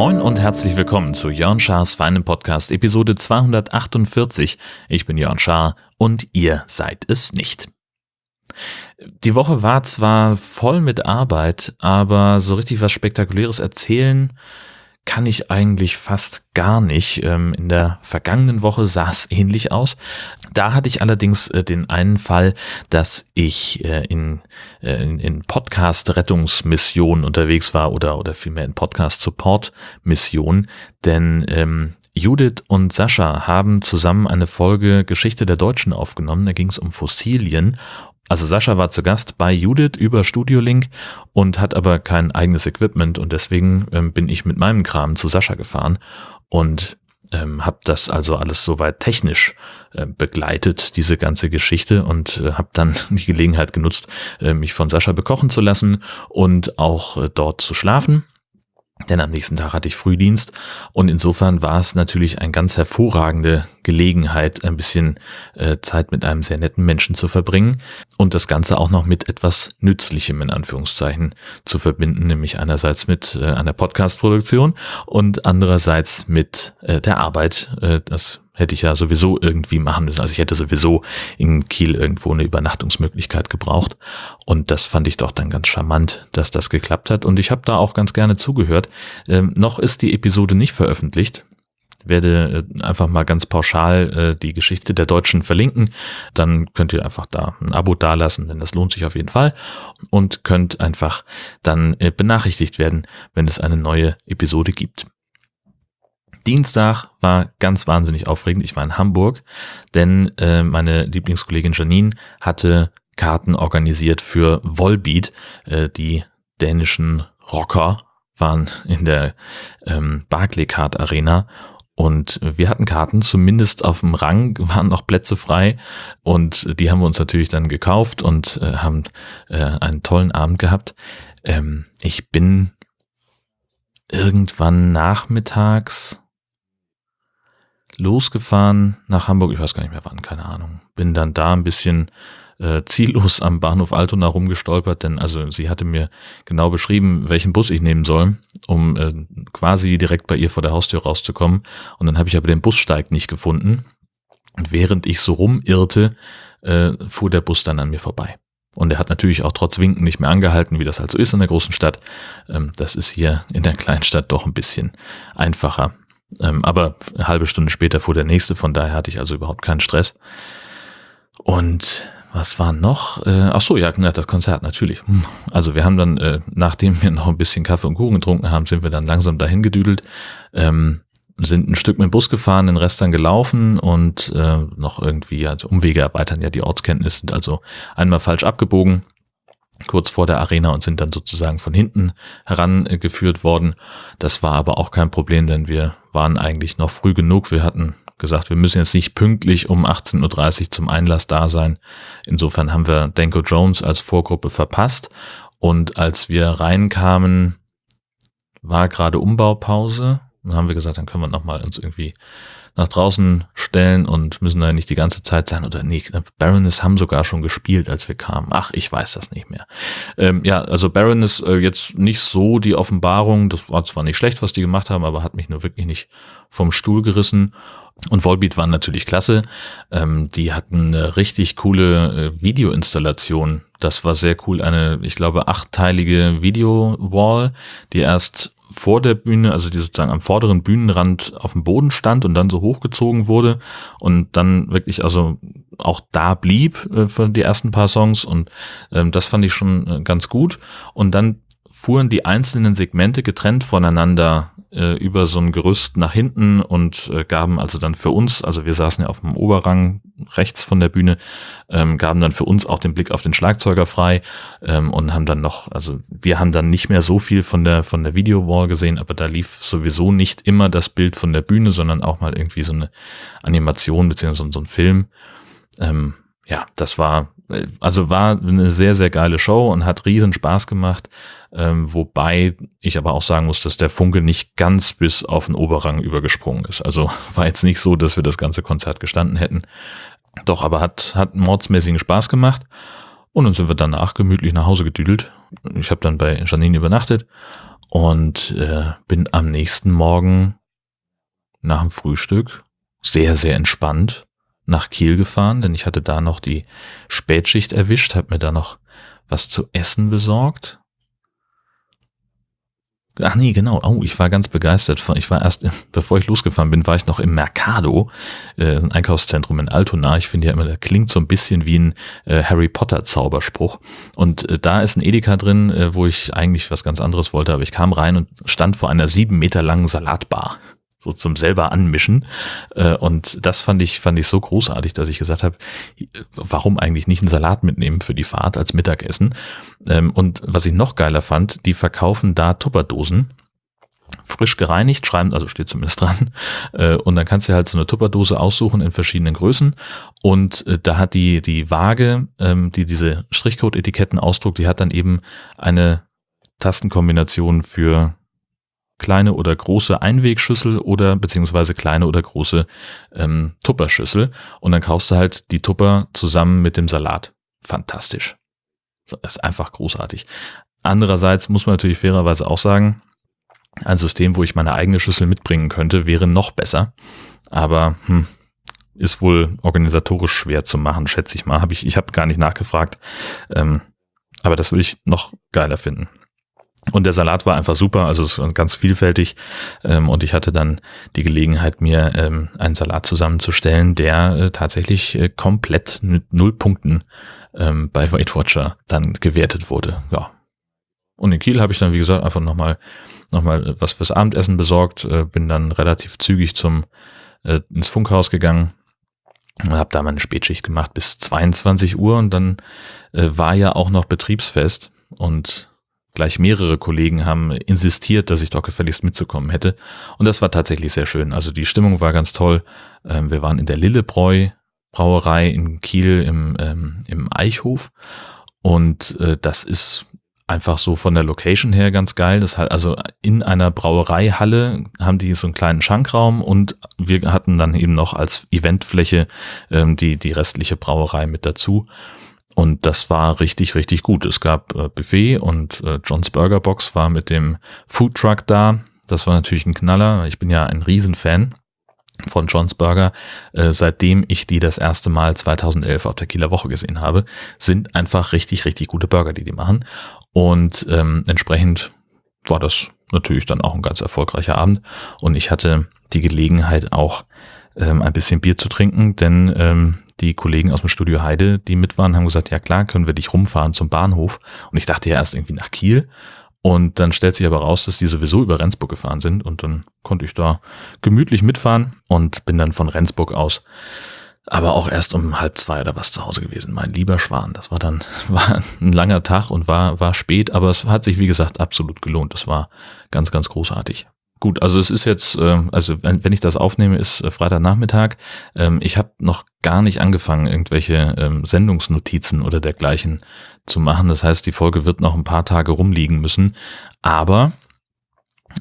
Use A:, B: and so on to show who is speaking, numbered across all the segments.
A: Moin und herzlich willkommen zu Jörn Schars feinem Podcast Episode 248. Ich bin Jörn Schaar und ihr seid es nicht. Die Woche war zwar voll mit Arbeit, aber so richtig was Spektakuläres erzählen kann ich eigentlich fast gar nicht. Ähm, in der vergangenen Woche sah es ähnlich aus. Da hatte ich allerdings äh, den einen Fall, dass ich äh, in, äh, in Podcast-Rettungsmissionen unterwegs war oder, oder vielmehr in Podcast-Support-Missionen, denn ähm, Judith und Sascha haben zusammen eine Folge Geschichte der Deutschen aufgenommen. Da ging es um Fossilien also Sascha war zu Gast bei Judith über Studiolink und hat aber kein eigenes Equipment und deswegen ähm, bin ich mit meinem Kram zu Sascha gefahren und ähm, habe das also alles soweit technisch äh, begleitet, diese ganze Geschichte und äh, habe dann die Gelegenheit genutzt, äh, mich von Sascha bekochen zu lassen und auch äh, dort zu schlafen. Denn am nächsten Tag hatte ich Frühdienst und insofern war es natürlich eine ganz hervorragende Gelegenheit, ein bisschen äh, Zeit mit einem sehr netten Menschen zu verbringen und das Ganze auch noch mit etwas Nützlichem in Anführungszeichen zu verbinden, nämlich einerseits mit äh, einer Podcast-Produktion und andererseits mit äh, der Arbeit. Das hätte ich ja sowieso irgendwie machen müssen. Also ich hätte sowieso in Kiel irgendwo eine Übernachtungsmöglichkeit gebraucht. Und das fand ich doch dann ganz charmant, dass das geklappt hat. Und ich habe da auch ganz gerne zugehört. Ähm, noch ist die Episode nicht veröffentlicht werde äh, einfach mal ganz pauschal äh, die Geschichte der Deutschen verlinken. Dann könnt ihr einfach da ein Abo dalassen, denn das lohnt sich auf jeden Fall. Und könnt einfach dann äh, benachrichtigt werden, wenn es eine neue Episode gibt. Dienstag war ganz wahnsinnig aufregend. Ich war in Hamburg, denn äh, meine Lieblingskollegin Janine hatte Karten organisiert für Volbeat. Äh, die dänischen Rocker waren in der ähm, Barclaycard Arena und wir hatten Karten, zumindest auf dem Rang waren noch Plätze frei und die haben wir uns natürlich dann gekauft und äh, haben äh, einen tollen Abend gehabt. Ähm, ich bin irgendwann nachmittags losgefahren nach Hamburg, ich weiß gar nicht mehr wann, keine Ahnung. Bin dann da ein bisschen äh, ziellos am Bahnhof Altona rumgestolpert, denn also sie hatte mir genau beschrieben, welchen Bus ich nehmen soll, um äh, quasi direkt bei ihr vor der Haustür rauszukommen. Und dann habe ich aber den Bussteig nicht gefunden. Und während ich so rumirrte, äh, fuhr der Bus dann an mir vorbei. Und er hat natürlich auch trotz Winken nicht mehr angehalten, wie das halt so ist in der großen Stadt. Ähm, das ist hier in der Kleinstadt doch ein bisschen einfacher. Ähm, aber eine halbe Stunde später fuhr der nächste, von daher hatte ich also überhaupt keinen Stress. Und was war noch? Äh, ach so, ja, das Konzert natürlich. Also wir haben dann, äh, nachdem wir noch ein bisschen Kaffee und Kuchen getrunken haben, sind wir dann langsam dahin gedüdelt, ähm, sind ein Stück mit dem Bus gefahren, den Rest dann gelaufen und äh, noch irgendwie, also Umwege erweitern ja die Ortskenntnis, sind also einmal falsch abgebogen, kurz vor der Arena und sind dann sozusagen von hinten herangeführt worden. Das war aber auch kein Problem, denn wir waren eigentlich noch früh genug. Wir hatten gesagt, wir müssen jetzt nicht pünktlich um 18.30 Uhr zum Einlass da sein. Insofern haben wir Danko Jones als Vorgruppe verpasst. Und als wir reinkamen, war gerade Umbaupause. Dann haben wir gesagt, dann können wir nochmal uns irgendwie nach draußen stellen und müssen da nicht die ganze Zeit sein oder nicht. Baroness haben sogar schon gespielt, als wir kamen. Ach, ich weiß das nicht mehr. Ähm, ja, also Baroness äh, jetzt nicht so die Offenbarung. Das war zwar nicht schlecht, was die gemacht haben, aber hat mich nur wirklich nicht vom Stuhl gerissen. Und Volbeat waren natürlich klasse. Ähm, die hatten eine richtig coole äh, Videoinstallation. Das war sehr cool. Eine, ich glaube, achtteilige Video-Wall, die erst vor der Bühne, also die sozusagen am vorderen Bühnenrand auf dem Boden stand und dann so hochgezogen wurde und dann wirklich also auch da blieb äh, für die ersten paar Songs und ähm, das fand ich schon äh, ganz gut. Und dann fuhren die einzelnen Segmente getrennt voneinander äh, über so ein Gerüst nach hinten und äh, gaben also dann für uns, also wir saßen ja auf dem Oberrang rechts von der Bühne, ähm, gaben dann für uns auch den Blick auf den Schlagzeuger frei ähm, und haben dann noch, also wir haben dann nicht mehr so viel von der von der Video-Wall gesehen, aber da lief sowieso nicht immer das Bild von der Bühne, sondern auch mal irgendwie so eine Animation beziehungsweise so ein Film. Ähm, ja, das war, also war eine sehr, sehr geile Show und hat riesen Spaß gemacht. Ähm, wobei ich aber auch sagen muss, dass der Funke nicht ganz bis auf den Oberrang übergesprungen ist. Also war jetzt nicht so, dass wir das ganze Konzert gestanden hätten. Doch, aber hat, hat mordsmäßigen Spaß gemacht. Und dann sind wir danach gemütlich nach Hause gedüdelt. Ich habe dann bei Janine übernachtet und äh, bin am nächsten Morgen nach dem Frühstück sehr, sehr entspannt nach Kiel gefahren, denn ich hatte da noch die Spätschicht erwischt, habe mir da noch was zu essen besorgt Ach nee, genau. Oh, ich war ganz begeistert. Von, ich war erst, bevor ich losgefahren bin, war ich noch im Mercado, äh, ein Einkaufszentrum in Altona. Ich finde ja immer, das klingt so ein bisschen wie ein äh, Harry Potter Zauberspruch. Und äh, da ist ein Edeka drin, äh, wo ich eigentlich was ganz anderes wollte, aber ich kam rein und stand vor einer sieben Meter langen Salatbar so zum selber anmischen. Äh, und das fand ich, fand ich so großartig, dass ich gesagt habe, warum eigentlich nicht einen Salat mitnehmen für die Fahrt als Mittagessen? Ähm, und was ich noch geiler fand, die verkaufen da Tupperdosen. Frisch gereinigt, schreiben, also steht zumindest dran. Äh, und dann kannst du halt so eine Tupperdose aussuchen in verschiedenen Größen. Und äh, da hat die, die Waage, ähm, die diese Strichcode-Etiketten ausdruckt, die hat dann eben eine Tastenkombination für kleine oder große Einwegschüssel oder beziehungsweise kleine oder große ähm, Tupperschüssel und dann kaufst du halt die Tupper zusammen mit dem Salat. Fantastisch. Das ist einfach großartig. Andererseits muss man natürlich fairerweise auch sagen, ein System, wo ich meine eigene Schüssel mitbringen könnte, wäre noch besser. Aber hm, ist wohl organisatorisch schwer zu machen, schätze ich mal. Hab ich ich habe gar nicht nachgefragt. Ähm, aber das würde ich noch geiler finden. Und der Salat war einfach super, also es war ganz vielfältig. Ähm, und ich hatte dann die Gelegenheit, mir ähm, einen Salat zusammenzustellen, der äh, tatsächlich äh, komplett mit null Punkten ähm, bei Weight Watcher dann gewertet wurde. Ja. Und in Kiel habe ich dann, wie gesagt, einfach nochmal noch mal was fürs Abendessen besorgt, äh, bin dann relativ zügig zum äh, ins Funkhaus gegangen, und habe da meine Spätschicht gemacht bis 22 Uhr und dann äh, war ja auch noch Betriebsfest und gleich mehrere Kollegen haben insistiert, dass ich doch gefälligst mitzukommen hätte. Und das war tatsächlich sehr schön. Also die Stimmung war ganz toll. Ähm, wir waren in der Lillebräu Brauerei in Kiel im, ähm, im Eichhof. Und äh, das ist einfach so von der Location her ganz geil. Das halt also in einer Brauereihalle haben die so einen kleinen Schankraum und wir hatten dann eben noch als Eventfläche ähm, die die restliche Brauerei mit dazu. Und das war richtig, richtig gut. Es gab äh, Buffet und äh, John's Burger Box war mit dem Food Truck da. Das war natürlich ein Knaller. Ich bin ja ein Riesenfan von John's Burger, äh, seitdem ich die das erste Mal 2011 auf der Kieler Woche gesehen habe, sind einfach richtig, richtig gute Burger, die die machen. Und ähm, entsprechend war das natürlich dann auch ein ganz erfolgreicher Abend. Und ich hatte die Gelegenheit auch ähm, ein bisschen Bier zu trinken, denn ähm, die Kollegen aus dem Studio Heide, die mit waren, haben gesagt, ja klar, können wir dich rumfahren zum Bahnhof. Und ich dachte ja erst irgendwie nach Kiel. Und dann stellt sich aber raus, dass die sowieso über Rendsburg gefahren sind. Und dann konnte ich da gemütlich mitfahren und bin dann von Rendsburg aus aber auch erst um halb zwei oder was zu Hause gewesen. Mein lieber Schwan, das war dann war ein langer Tag und war war spät, aber es hat sich wie gesagt absolut gelohnt. Das war ganz ganz großartig. Gut, also es ist jetzt, äh, also wenn, ich das aufnehme, ist äh, Freitagnachmittag. Ähm, ich habe noch gar nicht angefangen, irgendwelche ähm, Sendungsnotizen oder dergleichen zu machen. Das heißt, die Folge wird noch ein paar Tage rumliegen müssen. Aber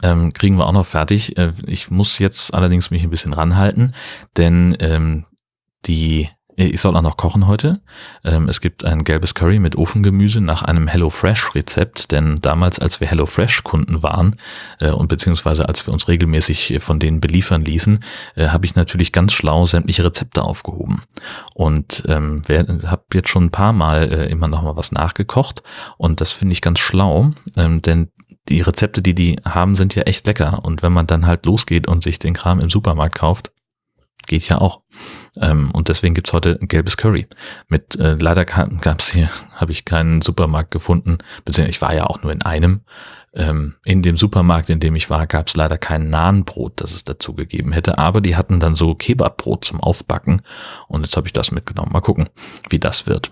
A: ähm, kriegen wir auch noch fertig. Äh, ich muss jetzt allerdings mich ein bisschen ranhalten, denn ähm, die ich soll auch noch kochen heute. Ähm, es gibt ein gelbes Curry mit Ofengemüse nach einem HelloFresh-Rezept, denn damals, als wir HelloFresh-Kunden waren äh, und beziehungsweise als wir uns regelmäßig von denen beliefern ließen, äh, habe ich natürlich ganz schlau sämtliche Rezepte aufgehoben. Und ähm, habe jetzt schon ein paar Mal äh, immer noch mal was nachgekocht und das finde ich ganz schlau, ähm, denn die Rezepte, die die haben, sind ja echt lecker. Und wenn man dann halt losgeht und sich den Kram im Supermarkt kauft, geht ja auch. Ähm, und deswegen gibt's heute gelbes Curry. Mit äh, leider gab's hier, habe ich keinen Supermarkt gefunden, beziehungsweise ich war ja auch nur in einem. Ähm, in dem Supermarkt, in dem ich war, gab's leider kein Nahenbrot, das es dazu gegeben hätte, aber die hatten dann so Kebabbrot zum Aufbacken und jetzt habe ich das mitgenommen. Mal gucken, wie das wird.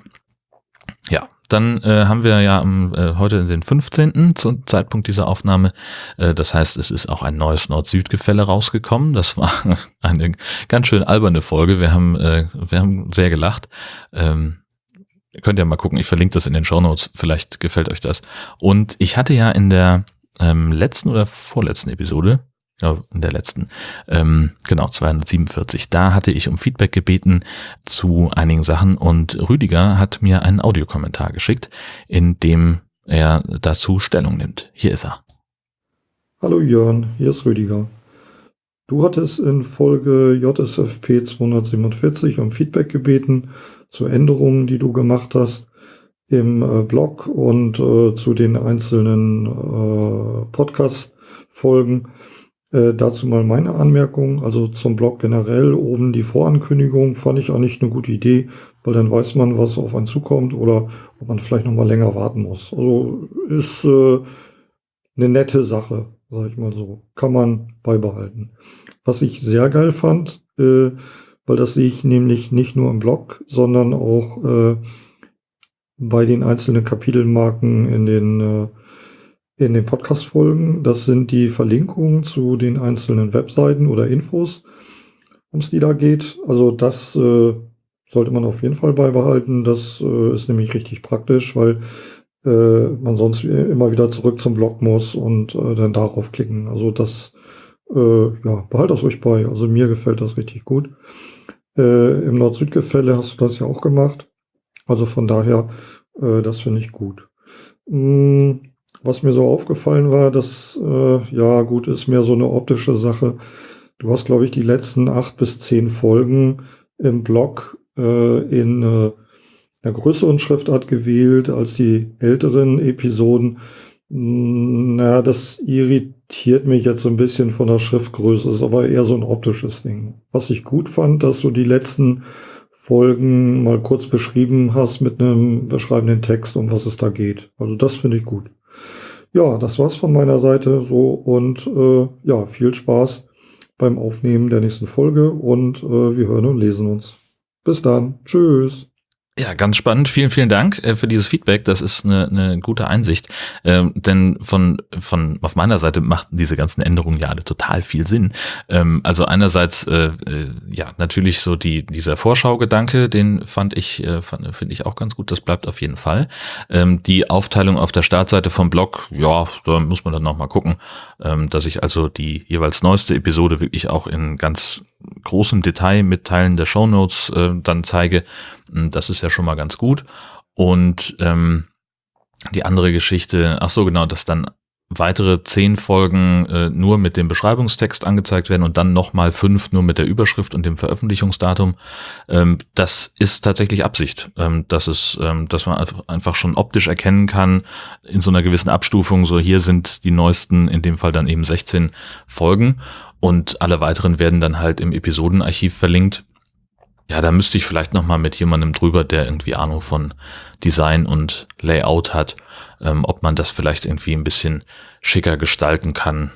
A: Ja, dann äh, haben wir ja am, äh, heute den 15. zum Zeitpunkt dieser Aufnahme. Äh, das heißt, es ist auch ein neues Nord-Süd-Gefälle rausgekommen. Das war eine ganz schön alberne Folge. Wir haben, äh, wir haben sehr gelacht. Ähm, könnt ihr mal gucken. Ich verlinke das in den Show Notes. Vielleicht gefällt euch das. Und ich hatte ja in der ähm, letzten oder vorletzten Episode in der letzten, ähm, genau, 247. Da hatte ich um Feedback gebeten zu einigen Sachen und Rüdiger hat mir einen Audiokommentar geschickt, in dem er dazu Stellung nimmt. Hier ist er.
B: Hallo Jörn, hier ist Rüdiger. Du hattest in Folge JSFP 247 um Feedback gebeten zu Änderungen, die du gemacht hast im äh, Blog und äh, zu den einzelnen äh, Podcast-Folgen. Äh, dazu mal meine Anmerkung, also zum Blog generell, oben die Vorankündigung fand ich eigentlich eine gute Idee, weil dann weiß man, was auf einen zukommt oder ob man vielleicht noch mal länger warten muss. Also ist äh, eine nette Sache, sag ich mal so. Kann man beibehalten. Was ich sehr geil fand, äh, weil das sehe ich nämlich nicht nur im Blog, sondern auch äh, bei den einzelnen Kapitelmarken in den äh, in den Podcast-Folgen. Das sind die Verlinkungen zu den einzelnen Webseiten oder Infos, um es die da geht. Also das äh, sollte man auf jeden Fall beibehalten. Das äh, ist nämlich richtig praktisch, weil äh, man sonst immer wieder zurück zum Blog muss und äh, dann darauf klicken. Also das, äh, ja, behalt das ruhig bei. Also mir gefällt das richtig gut. Äh, Im Nord-Süd-Gefälle hast du das ja auch gemacht. Also von daher, äh, das finde ich gut. Mm, was mir so aufgefallen war, das, äh, ja gut, ist mehr so eine optische Sache. Du hast, glaube ich, die letzten acht bis zehn Folgen im Blog äh, in äh, einer größeren Schriftart gewählt als die älteren Episoden. Mm, na, das irritiert mich jetzt so ein bisschen von der Schriftgröße, ist aber eher so ein optisches Ding. Was ich gut fand, dass du die letzten Folgen mal kurz beschrieben hast mit einem beschreibenden Text, um was es da geht. Also das finde ich gut. Ja, das war's von meiner Seite so und äh, ja, viel Spaß beim Aufnehmen der nächsten Folge und äh, wir hören und lesen uns. Bis dann. Tschüss.
A: Ja, ganz spannend. Vielen, vielen Dank äh, für dieses Feedback. Das ist eine, eine gute Einsicht. Ähm, denn von, von auf meiner Seite machten diese ganzen Änderungen ja alle total viel Sinn. Ähm, also einerseits äh, äh, ja natürlich so die dieser Vorschaugedanke, den fand ich äh, finde ich auch ganz gut. Das bleibt auf jeden Fall. Ähm, die Aufteilung auf der Startseite vom Blog, ja, da muss man dann noch mal gucken, ähm, dass ich also die jeweils neueste Episode wirklich auch in ganz großem Detail mit Teilen der Shownotes äh, dann zeige. Hm, das ist ja schon mal ganz gut. Und ähm, die andere Geschichte, ach so genau, dass dann weitere zehn Folgen äh, nur mit dem Beschreibungstext angezeigt werden und dann nochmal fünf nur mit der Überschrift und dem Veröffentlichungsdatum. Ähm, das ist tatsächlich Absicht, ähm, dass es, ähm, dass man einfach schon optisch erkennen kann in so einer gewissen Abstufung. So hier sind die neuesten, in dem Fall dann eben 16 Folgen und alle weiteren werden dann halt im Episodenarchiv verlinkt. Ja, da müsste ich vielleicht nochmal mit jemandem drüber, der irgendwie Ahnung von Design und Layout hat, ähm, ob man das vielleicht irgendwie ein bisschen schicker gestalten kann.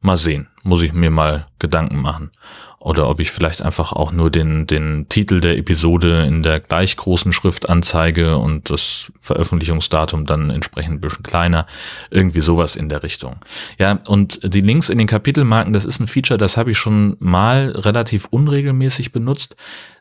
A: Mal sehen, muss ich mir mal Gedanken machen. Oder ob ich vielleicht einfach auch nur den, den Titel der Episode in der gleich großen Schrift anzeige und das Veröffentlichungsdatum dann entsprechend ein bisschen kleiner. Irgendwie sowas in der Richtung. Ja, und die Links in den Kapitelmarken, das ist ein Feature, das habe ich schon mal relativ unregelmäßig benutzt.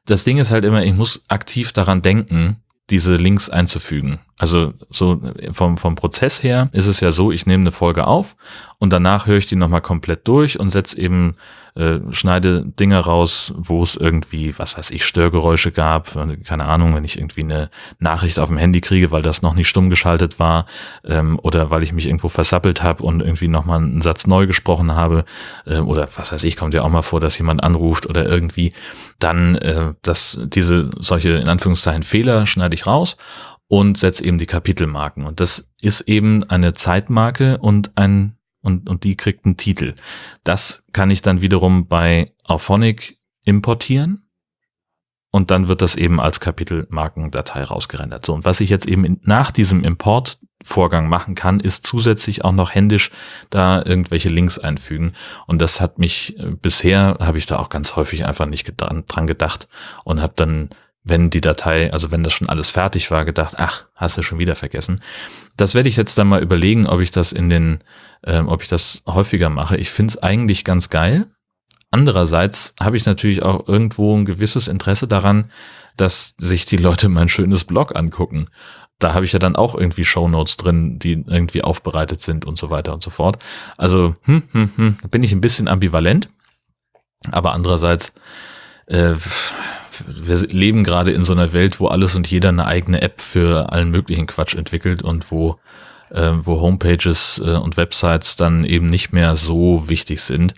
A: Das Ding ist halt immer, ich muss aktiv daran denken, diese Links einzufügen. Also so vom, vom Prozess her ist es ja so, ich nehme eine Folge auf und danach höre ich die nochmal komplett durch und setze eben, äh, schneide Dinge raus, wo es irgendwie, was weiß ich, Störgeräusche gab. Keine Ahnung, wenn ich irgendwie eine Nachricht auf dem Handy kriege, weil das noch nicht stumm geschaltet war ähm, oder weil ich mich irgendwo versappelt habe und irgendwie nochmal einen Satz neu gesprochen habe äh, oder was weiß ich, kommt ja auch mal vor, dass jemand anruft oder irgendwie, dann äh, dass diese solche in Anführungszeichen Fehler schneide ich raus und setze eben die Kapitelmarken. Und das ist eben eine Zeitmarke und ein und, und die kriegt einen Titel. Das kann ich dann wiederum bei Auphonic importieren und dann wird das eben als Kapitelmarkendatei rausgerendert. So, und was ich jetzt eben in, nach diesem Importvorgang machen kann, ist zusätzlich auch noch händisch da irgendwelche Links einfügen. Und das hat mich äh, bisher, habe ich da auch ganz häufig einfach nicht dran gedacht und habe dann wenn die Datei, also wenn das schon alles fertig war, gedacht, ach, hast du schon wieder vergessen. Das werde ich jetzt dann mal überlegen, ob ich das in den, äh, ob ich das häufiger mache. Ich finde es eigentlich ganz geil. Andererseits habe ich natürlich auch irgendwo ein gewisses Interesse daran, dass sich die Leute mein schönes Blog angucken. Da habe ich ja dann auch irgendwie Shownotes drin, die irgendwie aufbereitet sind und so weiter und so fort. Also hm, hm, hm, bin ich ein bisschen ambivalent. Aber andererseits äh, wir leben gerade in so einer Welt, wo alles und jeder eine eigene App für allen möglichen Quatsch entwickelt und wo, äh, wo Homepages äh, und Websites dann eben nicht mehr so wichtig sind.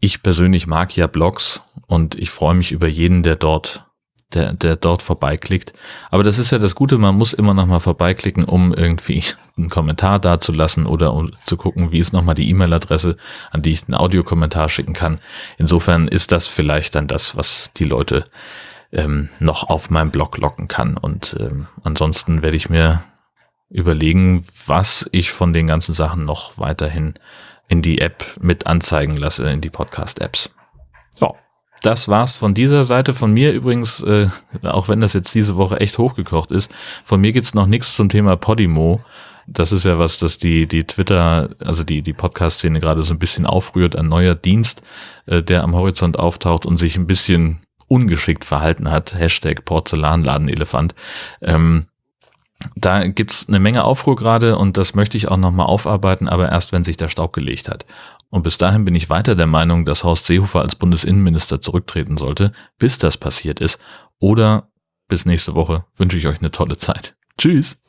A: Ich persönlich mag ja Blogs und ich freue mich über jeden, der dort der, der dort vorbeiklickt. Aber das ist ja das Gute, man muss immer noch mal vorbeiklicken, um irgendwie einen Kommentar dazulassen oder um zu gucken, wie ist nochmal die E-Mail-Adresse, an die ich einen Audiokommentar schicken kann. Insofern ist das vielleicht dann das, was die Leute ähm, noch auf meinem Blog locken kann. Und ähm, ansonsten werde ich mir überlegen, was ich von den ganzen Sachen noch weiterhin in die App mit anzeigen lasse, in die Podcast-Apps. Ja, das war's von dieser Seite. Von mir übrigens, äh, auch wenn das jetzt diese Woche echt hochgekocht ist, von mir gibt's noch nichts zum Thema Podimo. Das ist ja was, das die, die Twitter, also die, die Podcast-Szene gerade so ein bisschen aufrührt. Ein neuer Dienst, äh, der am Horizont auftaucht und sich ein bisschen ungeschickt verhalten hat. Hashtag Porzellanladenelefant. Ähm, da gibt's eine Menge Aufruhr gerade und das möchte ich auch nochmal aufarbeiten, aber erst wenn sich der Staub gelegt hat. Und bis dahin bin ich weiter der Meinung, dass Horst Seehofer als Bundesinnenminister zurücktreten sollte, bis das passiert ist. Oder bis nächste Woche wünsche ich euch eine tolle Zeit. Tschüss!